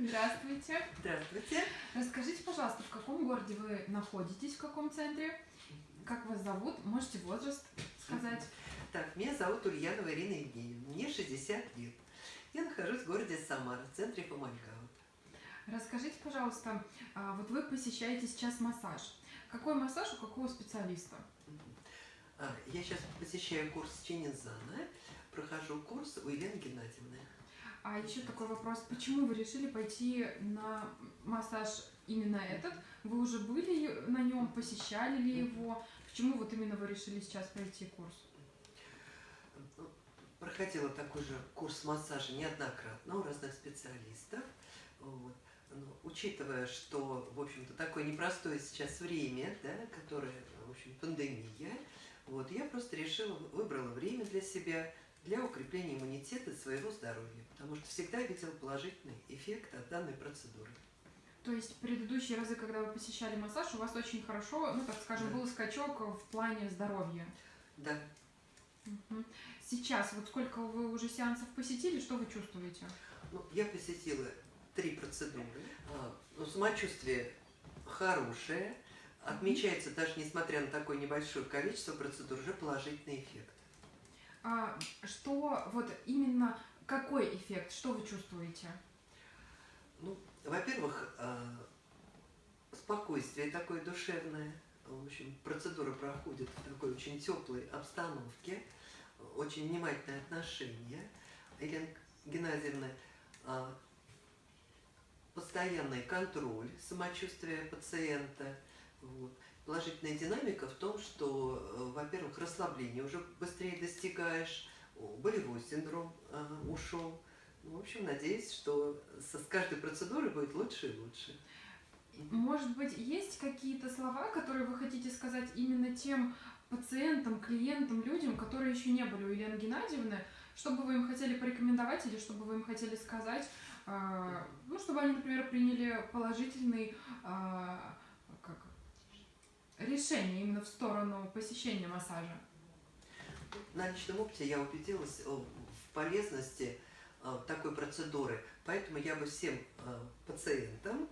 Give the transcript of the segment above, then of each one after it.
Здравствуйте. Здравствуйте. Расскажите, пожалуйста, в каком городе вы находитесь, в каком центре? Как вас зовут? Можете возраст сказать? Так, меня зовут Ульянова Ирина Евгеньевна. Мне 60 лет. Я нахожусь в городе Самара, в центре Фомальгаут. Расскажите, пожалуйста, а, вот вы посещаете сейчас массаж. Какой массаж у какого специалиста? А, я сейчас посещаю курс Чинизана, прохожу курс у Елены Геннадьевны. А еще такой вопрос, почему вы решили пойти на массаж именно этот? Вы уже были на нем, посещали ли его? Почему вот именно вы решили сейчас пройти курс? Проходила такой же курс массажа неоднократно у разных специалистов. Вот. Но, учитывая, что, в общем-то, такое непростое сейчас время, да, которое, в общем, пандемия, вот, я просто решила, выбрала время для себя, для укрепления иммунитета своего здоровья, потому что всегда видела положительный эффект от данной процедуры. То есть предыдущие разы, когда вы посещали массаж, у вас очень хорошо, ну так скажем, да. был скачок в плане здоровья. Да. Сейчас, вот сколько вы уже сеансов посетили, что вы чувствуете? Ну, я посетила три процедуры. А, ну, самочувствие хорошее. Отмечается даже несмотря на такое небольшое количество процедур, уже положительный эффект. А, что вот именно какой эффект? Что вы чувствуете? Ну, во-первых, а, спокойствие такое душевное. В общем, процедура проходит в такой очень теплой обстановке, очень внимательное отношение. Елена Геннадьевна, а, постоянный контроль самочувствия пациента. Вот. Положительная динамика в том, что, э, во-первых, расслабление уже быстрее достигаешь, болевой синдром э, ушел. Ну, в общем, надеюсь, что с каждой процедурой будет лучше и лучше. Может быть, есть какие-то слова, которые вы хотите сказать именно тем пациентам, клиентам, людям, которые еще не были у Елены Геннадьевны, что бы вы им хотели порекомендовать или что бы вы им хотели сказать, э, ну, чтобы они, например, приняли положительный решение именно в сторону посещения массажа? На личном опыте я убедилась в полезности э, такой процедуры, поэтому я бы всем э, пациентам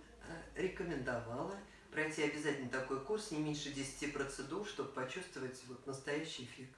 э, рекомендовала пройти обязательно такой курс, не меньше 10 процедур, чтобы почувствовать вот настоящий эффект.